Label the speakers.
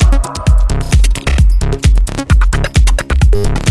Speaker 1: ピッ